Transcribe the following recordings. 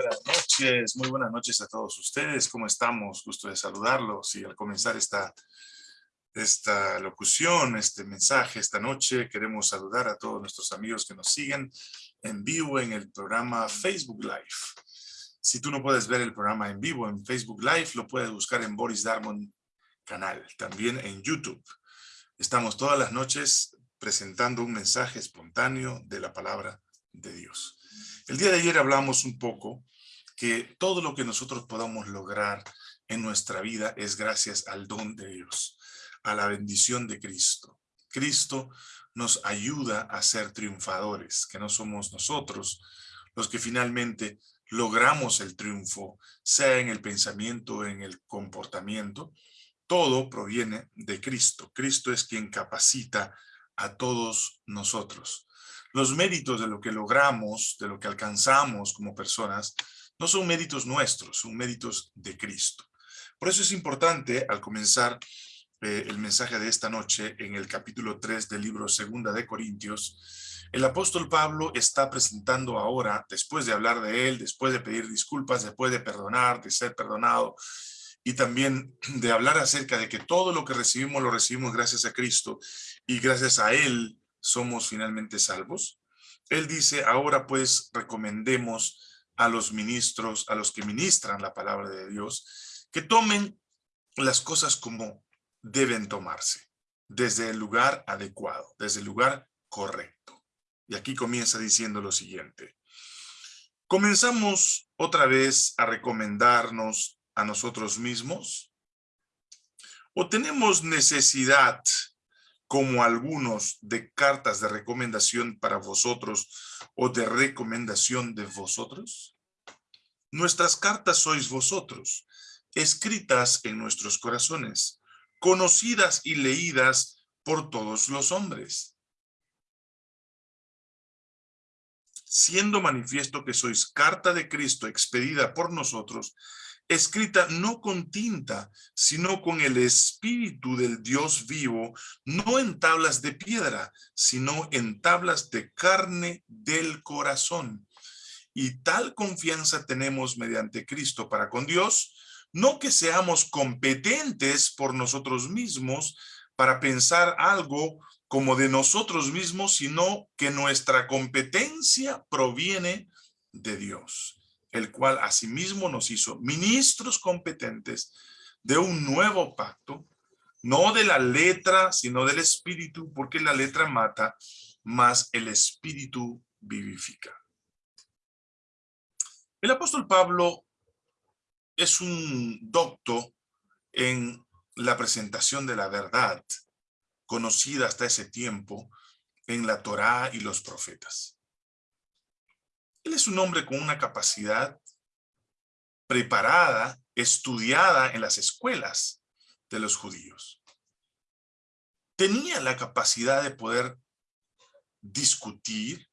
Buenas noches, muy buenas noches a todos ustedes. ¿Cómo estamos? Gusto de saludarlos. Y al comenzar esta, esta locución, este mensaje esta noche, queremos saludar a todos nuestros amigos que nos siguen en vivo en el programa Facebook Live. Si tú no puedes ver el programa en vivo en Facebook Live, lo puedes buscar en Boris Darmon canal, también en YouTube. Estamos todas las noches presentando un mensaje espontáneo de la palabra de Dios. El día de ayer hablamos un poco que todo lo que nosotros podamos lograr en nuestra vida es gracias al don de Dios, a la bendición de Cristo. Cristo nos ayuda a ser triunfadores, que no somos nosotros los que finalmente logramos el triunfo, sea en el pensamiento, en el comportamiento, todo proviene de Cristo. Cristo es quien capacita a todos nosotros. Los méritos de lo que logramos, de lo que alcanzamos como personas, no son méritos nuestros, son méritos de Cristo. Por eso es importante, al comenzar eh, el mensaje de esta noche, en el capítulo 3 del libro Segunda de Corintios, el apóstol Pablo está presentando ahora, después de hablar de él, después de pedir disculpas, después de perdonar, de ser perdonado, y también de hablar acerca de que todo lo que recibimos lo recibimos gracias a Cristo y gracias a Él somos finalmente salvos. Él dice, ahora pues recomendemos a los ministros, a los que ministran la palabra de Dios, que tomen las cosas como deben tomarse, desde el lugar adecuado, desde el lugar correcto. Y aquí comienza diciendo lo siguiente. Comenzamos otra vez a recomendarnos a nosotros mismos? ¿O tenemos necesidad, como algunos, de cartas de recomendación para vosotros o de recomendación de vosotros? Nuestras cartas sois vosotros, escritas en nuestros corazones, conocidas y leídas por todos los hombres. Siendo manifiesto que sois carta de Cristo expedida por nosotros, escrita no con tinta, sino con el espíritu del Dios vivo, no en tablas de piedra, sino en tablas de carne del corazón. Y tal confianza tenemos mediante Cristo para con Dios, no que seamos competentes por nosotros mismos para pensar algo como de nosotros mismos, sino que nuestra competencia proviene de Dios el cual asimismo nos hizo ministros competentes de un nuevo pacto, no de la letra, sino del espíritu, porque la letra mata, más el espíritu vivifica. El apóstol Pablo es un docto en la presentación de la verdad, conocida hasta ese tiempo en la Torá y los profetas. Él es un hombre con una capacidad preparada, estudiada en las escuelas de los judíos. Tenía la capacidad de poder discutir,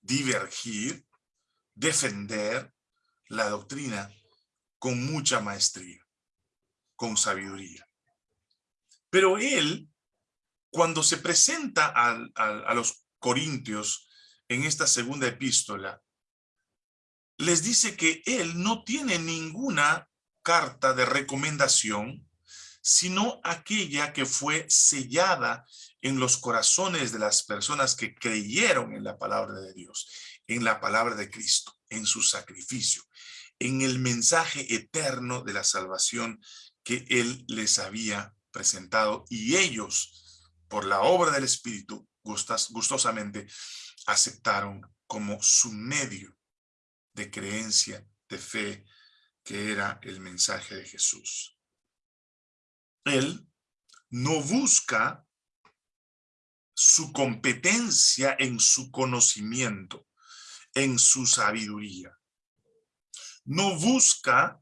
divergir, defender la doctrina con mucha maestría, con sabiduría. Pero él, cuando se presenta a los corintios en esta segunda epístola, les dice que él no tiene ninguna carta de recomendación, sino aquella que fue sellada en los corazones de las personas que creyeron en la palabra de Dios, en la palabra de Cristo, en su sacrificio, en el mensaje eterno de la salvación que Él les había presentado. Y ellos, por la obra del Espíritu, gustosamente aceptaron como su medio de creencia, de fe, que era el mensaje de Jesús. Él no busca su competencia en su conocimiento, en su sabiduría. No busca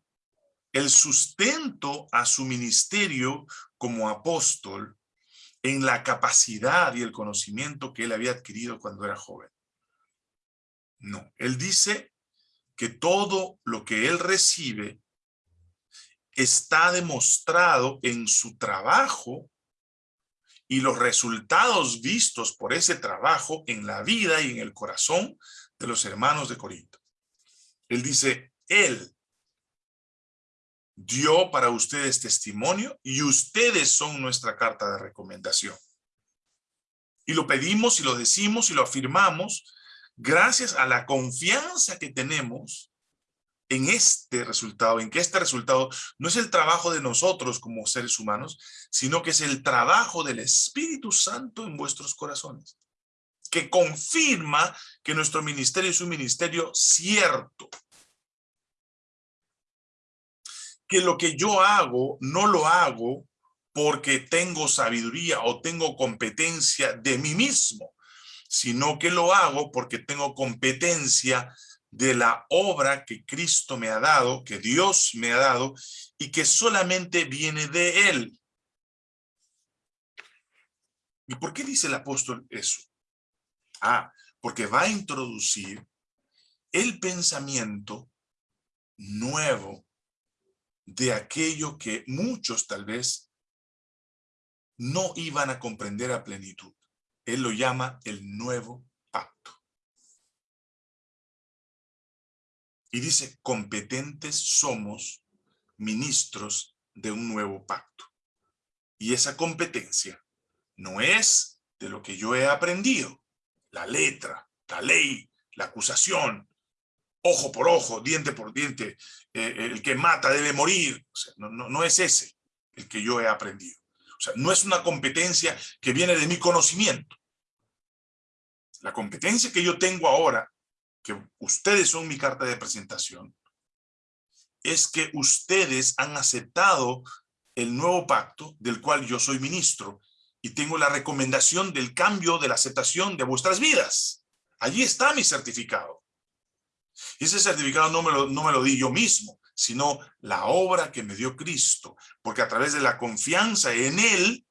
el sustento a su ministerio como apóstol en la capacidad y el conocimiento que él había adquirido cuando era joven. No, él dice que todo lo que él recibe está demostrado en su trabajo y los resultados vistos por ese trabajo en la vida y en el corazón de los hermanos de Corinto. Él dice, Él dio para ustedes testimonio y ustedes son nuestra carta de recomendación. Y lo pedimos y lo decimos y lo afirmamos gracias a la confianza que tenemos en este resultado, en que este resultado no es el trabajo de nosotros como seres humanos, sino que es el trabajo del Espíritu Santo en vuestros corazones, que confirma que nuestro ministerio es un ministerio cierto, que lo que yo hago no lo hago porque tengo sabiduría o tengo competencia de mí mismo, sino que lo hago porque tengo competencia de la obra que Cristo me ha dado, que Dios me ha dado, y que solamente viene de Él. ¿Y por qué dice el apóstol eso? Ah, porque va a introducir el pensamiento nuevo de aquello que muchos tal vez no iban a comprender a plenitud. Él lo llama el nuevo pacto. Y dice, competentes somos ministros de un nuevo pacto. Y esa competencia no es de lo que yo he aprendido, la letra, la ley, la acusación, ojo por ojo, diente por diente, eh, el que mata debe morir. no, no es ese el que yo he aprendido. Sea, no es una competencia que viene de mi conocimiento. La competencia que yo tengo ahora, que ustedes son mi carta de presentación, es que ustedes han aceptado el nuevo pacto del cual yo soy ministro y tengo la recomendación del cambio de la aceptación de vuestras vidas. Allí está mi certificado. Y ese certificado no me, lo, no me lo di yo mismo, sino la obra que me dio Cristo, porque a través de la confianza en Él,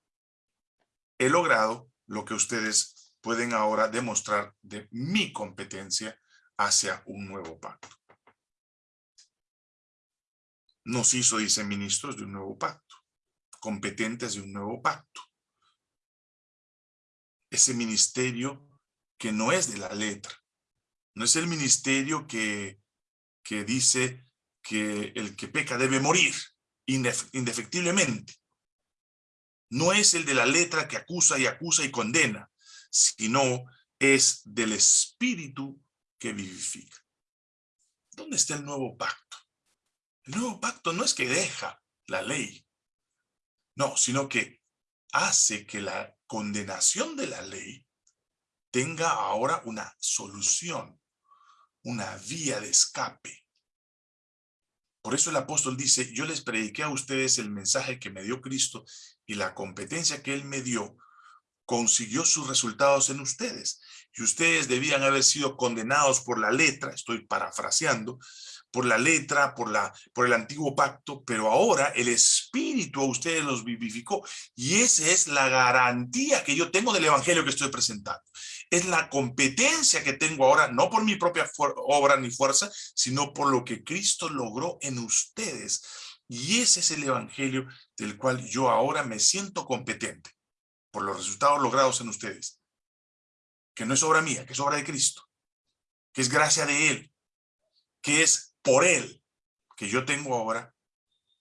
he logrado lo que ustedes pueden ahora demostrar de mi competencia hacia un nuevo pacto. Nos hizo, dice, ministros de un nuevo pacto, competentes de un nuevo pacto. Ese ministerio que no es de la letra, no es el ministerio que, que dice que el que peca debe morir indefectiblemente. No es el de la letra que acusa y acusa y condena, sino es del espíritu que vivifica. ¿Dónde está el nuevo pacto? El nuevo pacto no es que deja la ley, no, sino que hace que la condenación de la ley tenga ahora una solución una vía de escape. Por eso el apóstol dice, yo les prediqué a ustedes el mensaje que me dio Cristo y la competencia que Él me dio consiguió sus resultados en ustedes. Y ustedes debían haber sido condenados por la letra, estoy parafraseando, por la letra, por, la, por el antiguo pacto, pero ahora el Espíritu a ustedes los vivificó. Y esa es la garantía que yo tengo del Evangelio que estoy presentando. Es la competencia que tengo ahora, no por mi propia obra ni fuerza, sino por lo que Cristo logró en ustedes. Y ese es el Evangelio del cual yo ahora me siento competente, por los resultados logrados en ustedes. Que no es obra mía, que es obra de Cristo, que es gracia de Él, que es por él que yo tengo ahora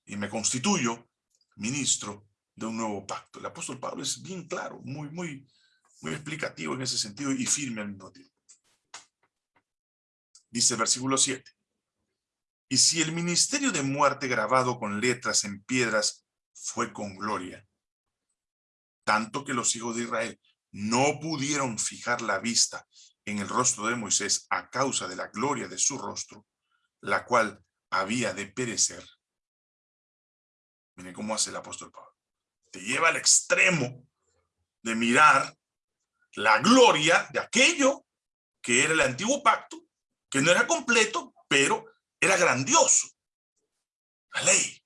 y me constituyo ministro de un nuevo pacto. El apóstol Pablo es bien claro, muy, muy, muy explicativo en ese sentido y firme al mismo tiempo. Dice el versículo 7. Y si el ministerio de muerte grabado con letras en piedras fue con gloria, tanto que los hijos de Israel no pudieron fijar la vista en el rostro de Moisés a causa de la gloria de su rostro, la cual había de perecer. Miren cómo hace el apóstol Pablo. Te lleva al extremo de mirar la gloria de aquello que era el antiguo pacto, que no era completo, pero era grandioso. La ley.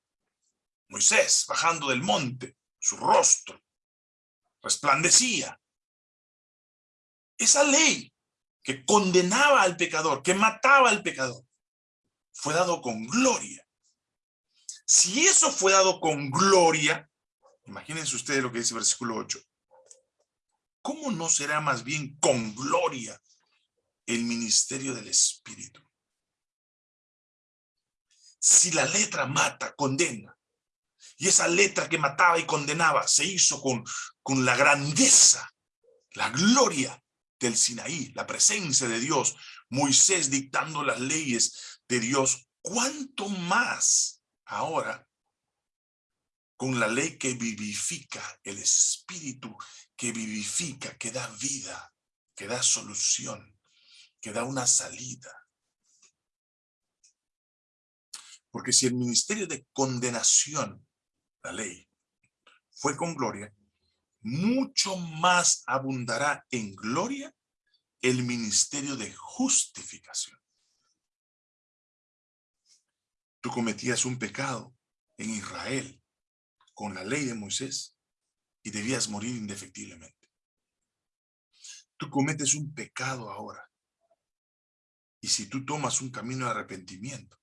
Moisés bajando del monte, su rostro resplandecía. Esa ley que condenaba al pecador, que mataba al pecador, fue dado con gloria. Si eso fue dado con gloria, imagínense ustedes lo que dice el versículo 8. ¿Cómo no será más bien con gloria el ministerio del Espíritu? si la letra mata, condena, y esa letra que mataba y condenaba se hizo con, con la grandeza, la gloria del Sinaí, la presencia de Dios, Moisés dictando las leyes de Dios, ¿cuánto más ahora con la ley que vivifica, el espíritu que vivifica, que da vida, que da solución, que da una salida? Porque si el ministerio de condenación, la ley, fue con gloria, mucho más abundará en gloria el ministerio de justificación. Tú cometías un pecado en Israel con la ley de Moisés y debías morir indefectiblemente. Tú cometes un pecado ahora. Y si tú tomas un camino de arrepentimiento,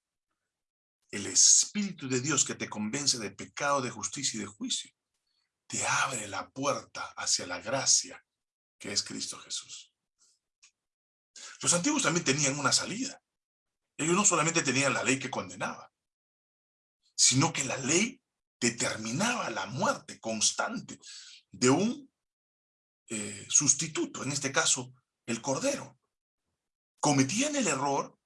el Espíritu de Dios que te convence de pecado, de justicia y de juicio, te abre la puerta hacia la gracia que es Cristo Jesús. Los antiguos también tenían una salida. Ellos no solamente tenían la ley que condenaba, sino que la ley determinaba la muerte constante de un eh, sustituto, en este caso, el cordero. Cometían el error,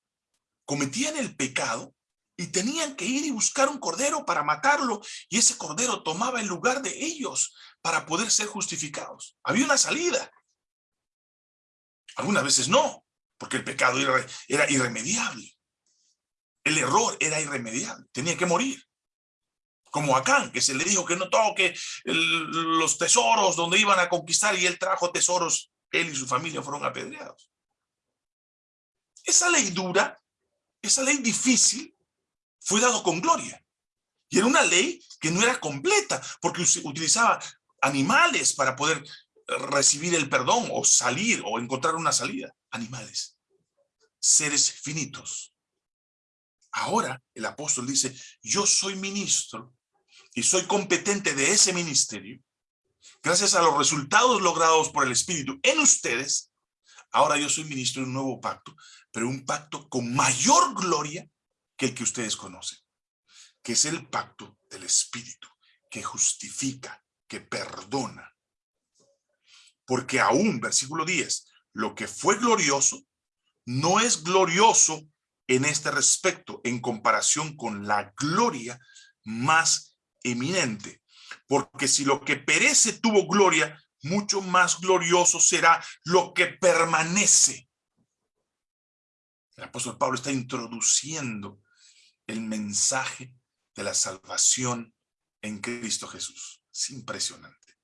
cometían el pecado, y tenían que ir y buscar un cordero para matarlo, y ese cordero tomaba el lugar de ellos para poder ser justificados. Había una salida. Algunas veces no, porque el pecado era, irremediable. El error era irremediable, tenía que morir. Como Acán, que se le dijo que no toque los tesoros donde iban a conquistar y él trajo tesoros, él y su familia fueron apedreados. Esa ley dura, esa ley difícil, fue dado con gloria. Y era una ley que no era completa, porque utilizaba animales para poder recibir el perdón o salir o encontrar una salida. Animales, seres finitos. Ahora el apóstol dice, yo soy ministro y soy competente de ese ministerio, gracias a los resultados logrados por el Espíritu en ustedes, ahora yo soy ministro de un nuevo pacto, pero un pacto con mayor gloria que el que ustedes conocen, que es el pacto del Espíritu, que justifica, que perdona. Porque aún, versículo 10, lo que fue glorioso, no es glorioso en este respecto, en comparación con la gloria más eminente. Porque si lo que perece tuvo gloria, mucho más glorioso será lo que permanece. El apóstol Pablo está introduciendo el mensaje de la salvación en Cristo Jesús. Es impresionante.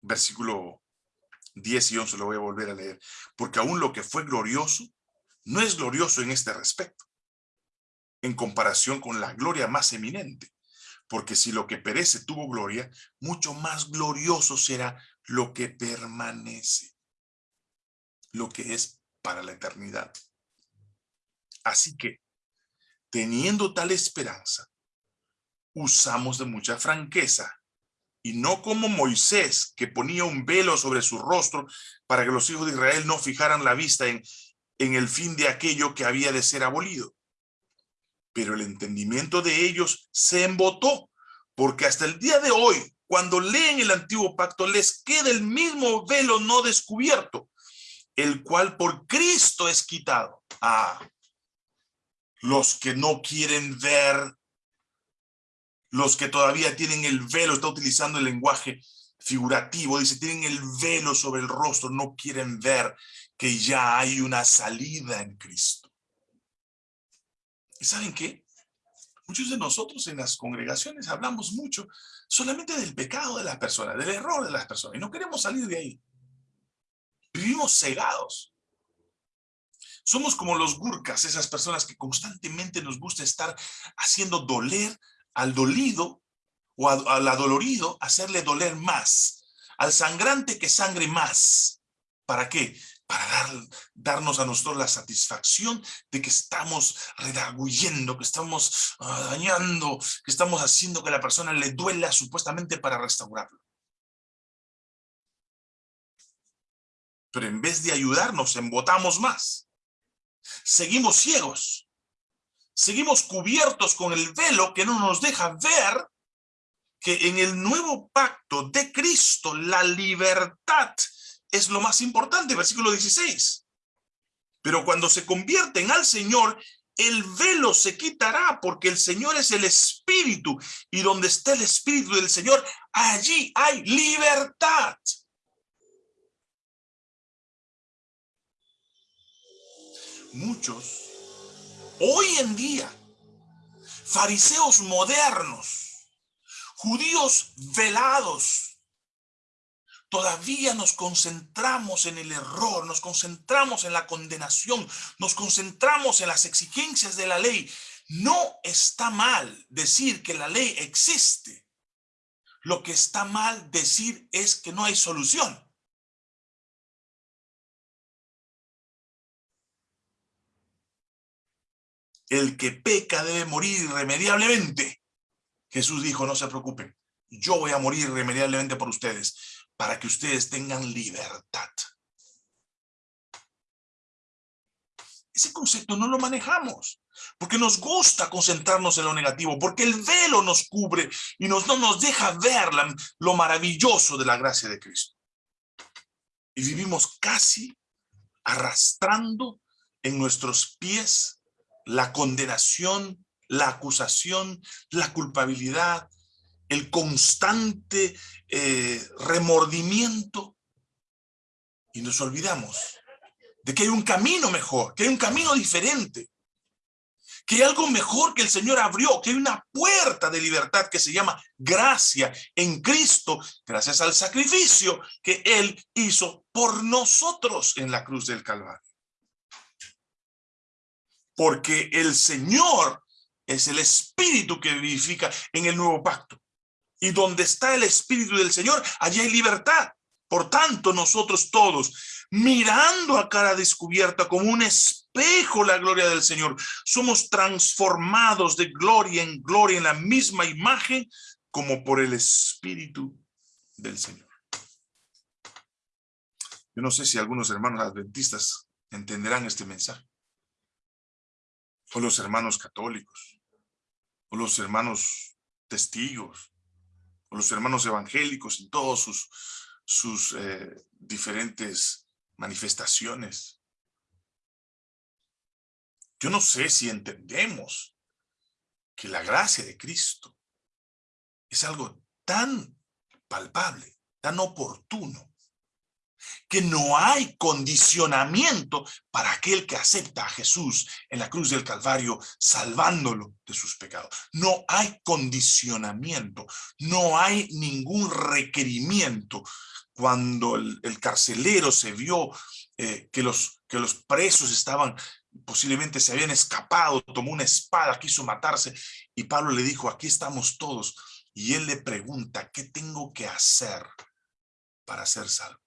Versículo 10 y 11 lo voy a volver a leer. Porque aún lo que fue glorioso, no es glorioso en este respecto, en comparación con la gloria más eminente. Porque si lo que perece tuvo gloria, mucho más glorioso será lo que permanece, lo que es para la eternidad. Así que teniendo tal esperanza, usamos de mucha franqueza, y no como Moisés, que ponía un velo sobre su rostro para que los hijos de Israel no fijaran la vista en, en el fin de aquello que había de ser abolido. Pero el entendimiento de ellos se embotó, porque hasta el día de hoy, cuando leen el antiguo pacto, les queda el mismo velo no descubierto, el cual por Cristo es quitado. Ah, los que no quieren ver, los que todavía tienen el velo, está utilizando el lenguaje figurativo, dice, tienen el velo sobre el rostro, no quieren ver que ya hay una salida en Cristo. ¿Y saben qué? Muchos de nosotros en las congregaciones hablamos mucho solamente del pecado de las personas, del error de las personas, y no queremos salir de ahí. Vivimos cegados. Somos como los gurkas, esas personas que constantemente nos gusta estar haciendo doler al dolido o al adolorido, hacerle doler más. Al sangrante que sangre más. ¿Para qué? Para dar, darnos a nosotros la satisfacción de que estamos redarguyendo, que estamos ah, dañando, que estamos haciendo que la persona le duela supuestamente para restaurarlo. Pero en vez de ayudarnos, embotamos más. Seguimos ciegos. seguimos cubiertos con el velo que no nos deja ver que en el nuevo pacto de Cristo la libertad es lo más importante, versículo 16. Pero cuando se convierten al Señor, el velo se quitará porque el Señor es el Espíritu y donde está el Espíritu del Señor, allí hay libertad. Muchos, hoy en día, fariseos modernos, judíos velados, todavía nos concentramos en el error, nos concentramos en la condenación, nos concentramos en las exigencias de la ley. No está mal decir que la ley existe. Lo que está mal decir es que no hay solución. El que peca debe morir irremediablemente. Jesús dijo, no se preocupen, yo voy a morir irremediablemente por ustedes para que ustedes tengan libertad. Ese concepto no lo manejamos, porque nos gusta concentrarnos en lo negativo, porque el velo nos cubre y nos, no nos deja ver lo maravilloso de la gracia de Cristo. Y vivimos casi arrastrando en nuestros pies la condenación, la acusación, la culpabilidad, el constante eh, remordimiento y nos olvidamos de que hay un camino mejor, que hay un camino diferente, que hay algo mejor que el Señor abrió, que hay una puerta de libertad que se llama gracia en Cristo, gracias al sacrificio que Él hizo por nosotros en la cruz del Calvario. Porque el Señor es el Espíritu que vivifica en el nuevo pacto. Y donde está el Espíritu del Señor, allí hay libertad. Por tanto, nosotros todos, mirando a cara descubierta como un espejo la gloria del Señor, somos transformados de gloria en gloria en la misma imagen como por el Espíritu del Señor. Yo no sé si algunos hermanos adventistas entenderán este mensaje. O los hermanos católicos. O los hermanos testigos los hermanos evangélicos en todas sus, sus eh, diferentes manifestaciones. Yo no sé si entendemos que la gracia de Cristo es algo tan palpable, tan oportuno, que no hay condicionamiento para aquel que acepta a Jesús en la cruz del Calvario, salvándolo de sus pecados. No hay condicionamiento, no hay ningún requerimiento. Cuando el, carcelero se vio eh, que, los, que los presos estaban, posiblemente se habían escapado, tomó una espada, quiso matarse, y Pablo le dijo, aquí estamos todos. Y él le pregunta, ¿qué tengo que hacer para ser salvo?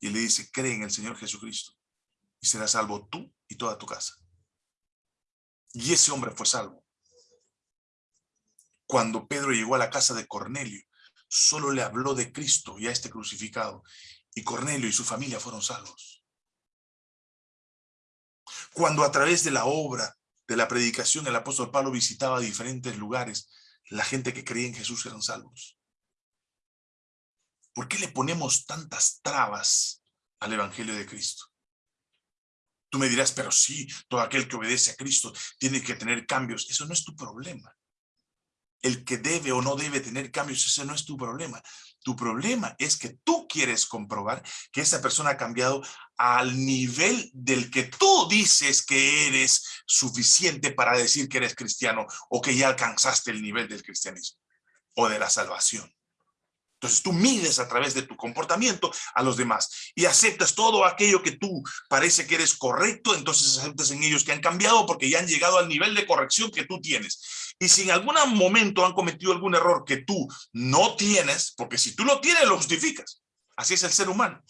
Y le dice, cree en el Señor Jesucristo y serás salvo tú y toda tu casa. Y ese hombre fue salvo. Cuando Pedro llegó a la casa de Cornelio, solo le habló de Cristo y a este crucificado, y Cornelio y su familia fueron salvos. Cuando a través de la obra, de la predicación, el apóstol Pablo visitaba diferentes lugares, la gente que creía en Jesús eran salvos. ¿Por qué le ponemos tantas trabas al Evangelio de Cristo? Tú me dirás, pero sí, todo aquel que obedece a Cristo tiene que tener cambios. Eso no es tu problema. El que debe o no debe tener cambios, ese no es tu problema. Tu problema es que tú quieres comprobar que esa persona ha cambiado al nivel del que tú dices que eres suficiente para decir que eres cristiano o que ya alcanzaste el nivel del cristianismo o de la salvación. Entonces tú mides a través de tu comportamiento a los demás y aceptas todo aquello que tú parece que eres correcto, entonces aceptas en ellos que han cambiado porque ya han llegado al nivel de corrección que tú tienes. Y si en algún momento han cometido algún error que tú no tienes, porque si tú lo tienes lo justificas. Así es el ser humano.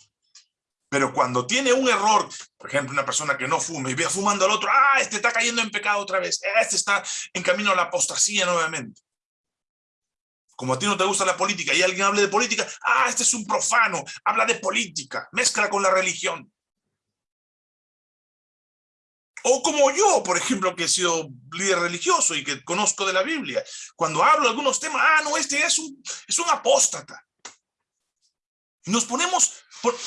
Pero cuando tiene un error, por ejemplo, una persona que no fume y ve fumando al otro, ah, este está cayendo en pecado otra vez, este está en camino a la apostasía nuevamente como a ti no te gusta la política y alguien hable de política, ah, este es un profano, habla de política, mezcla con la religión. O como yo, por ejemplo, que he sido líder religioso y que conozco de la Biblia. Cuando hablo de algunos temas, ah, no, este es un, es un apóstata. Nos ponemos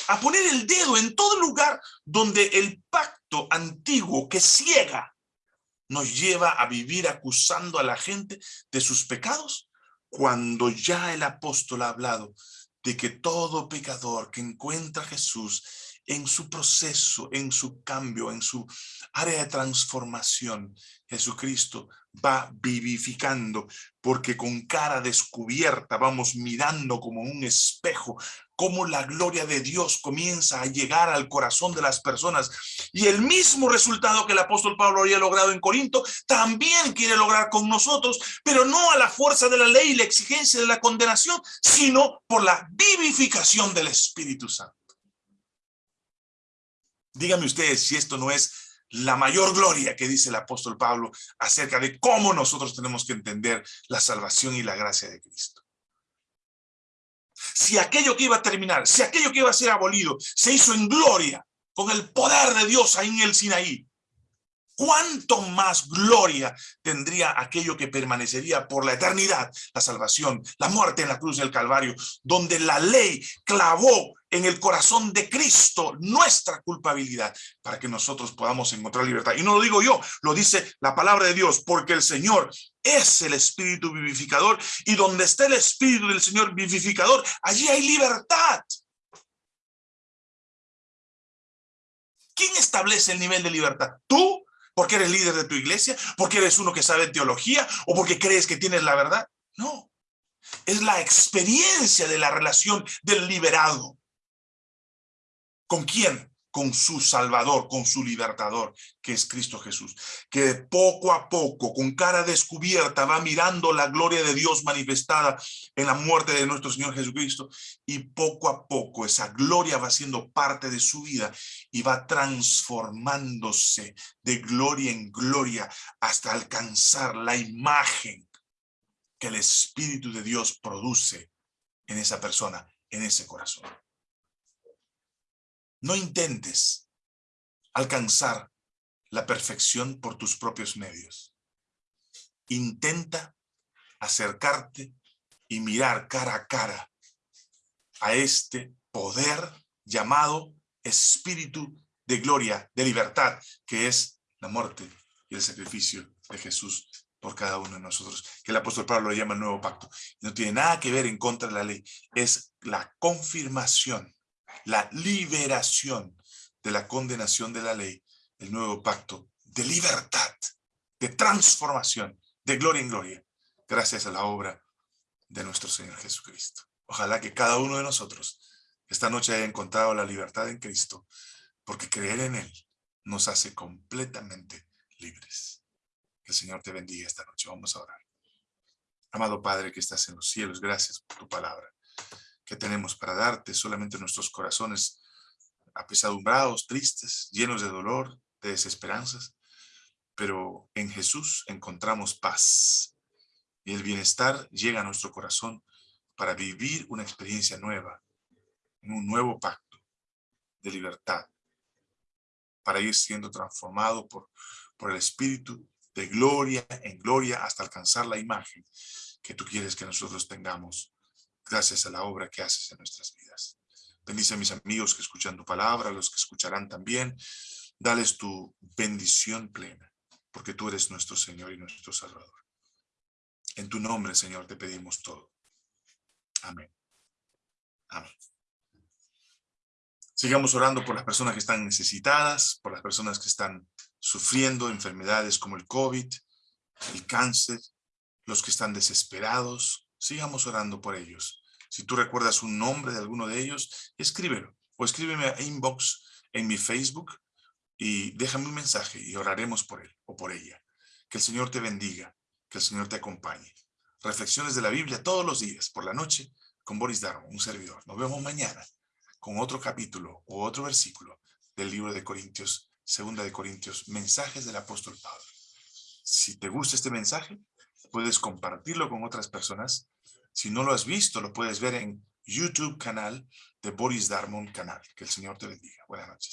a poner el dedo en todo lugar donde el pacto antiguo que ciega nos lleva a vivir acusando a la gente de sus pecados, cuando ya el apóstol ha hablado de que todo pecador que encuentra a Jesús en su proceso, en su cambio, en su área de transformación, Jesucristo va vivificando, porque con cara descubierta vamos mirando como un espejo, cómo la gloria de Dios comienza a llegar al corazón de las personas. Y el mismo resultado que el apóstol Pablo había logrado en Corinto, también quiere lograr con nosotros, pero no a la fuerza de la ley y la exigencia de la condenación, sino por la vivificación del Espíritu Santo. Díganme ustedes si esto no es la mayor gloria que dice el apóstol Pablo acerca de cómo nosotros tenemos que entender la salvación y la gracia de Cristo. Si aquello que iba a terminar, si aquello que iba a ser abolido, se hizo en gloria, con el poder de Dios ahí en el Sinaí, cuánto más gloria tendría aquello que permanecería por la eternidad, la salvación, la muerte en la cruz del Calvario, donde la ley clavó en el corazón de Cristo nuestra culpabilidad para que nosotros podamos encontrar libertad. Y no lo digo yo, lo dice la palabra de Dios, porque el Señor es el Espíritu vivificador y donde está el Espíritu del Señor vivificador, allí hay libertad. ¿Quién establece el nivel de libertad? ¿Tú? ¿Porque eres líder de tu iglesia? ¿Porque eres uno que sabe teología? ¿O porque crees que tienes la verdad? No. Es la experiencia de la relación del liberado. ¿Con quién? Con su Salvador, con su Libertador, que es Cristo Jesús. Que poco a poco, con cara descubierta, va mirando la gloria de Dios manifestada en la muerte de nuestro Señor Jesucristo. Y poco a poco esa gloria va siendo parte de su vida y va transformándose de gloria en gloria hasta alcanzar la imagen que el Espíritu de Dios produce en esa persona, en ese corazón. No intentes alcanzar la perfección por tus propios medios. Intenta acercarte y mirar cara a cara a este poder llamado Espíritu de gloria, de libertad, que es la muerte y el sacrificio de Jesús por cada uno de nosotros, que el apóstol Pablo lo llama el nuevo pacto. No tiene nada que ver en contra de la ley, es la confirmación la liberación de la condenación de la ley, el nuevo pacto de libertad, de transformación, de gloria en gloria, gracias a la obra de nuestro Señor Jesucristo. Ojalá que cada uno de nosotros esta noche haya encontrado la libertad en Cristo, porque creer en Él nos hace completamente libres. Que el Señor te bendiga esta noche. Vamos a orar. Amado Padre que estás en los cielos, gracias por tu palabra que tenemos para darte, solamente nuestros corazones apesadumbrados, tristes, llenos de dolor, de desesperanzas, pero en Jesús encontramos paz. Y el bienestar llega a nuestro corazón para vivir una experiencia nueva, en un nuevo pacto de libertad, para ir siendo transformado por, por el Espíritu de gloria en gloria hasta alcanzar la imagen que tú quieres que nosotros tengamos gracias a la obra que haces en nuestras vidas. Bendice a mis amigos que escuchan tu palabra, a los que escucharán también. Dales tu bendición plena, porque tú eres nuestro Señor y nuestro Salvador. En tu nombre, Señor, te pedimos todo. Amén. Amén. Sigamos orando por las personas que están necesitadas, por las personas que están sufriendo enfermedades como el COVID, el cáncer, los que están desesperados, sigamos orando por ellos. Si tú recuerdas un nombre de alguno de ellos, escríbelo o escríbeme a inbox en mi Facebook y déjame un mensaje y oraremos por él o por ella. Que el Señor te bendiga, que el Señor te acompañe. Reflexiones de la Biblia todos los días, por la noche, con Boris Darwin, un servidor. Nos vemos mañana con otro capítulo o otro versículo del libro de Corintios, segunda de Corintios, mensajes del apóstol Pablo. Si te gusta este mensaje, puedes compartirlo con otras personas si no lo has visto, lo puedes ver en YouTube canal de Boris Darmon Canal. Que el Señor te bendiga. Buenas noches.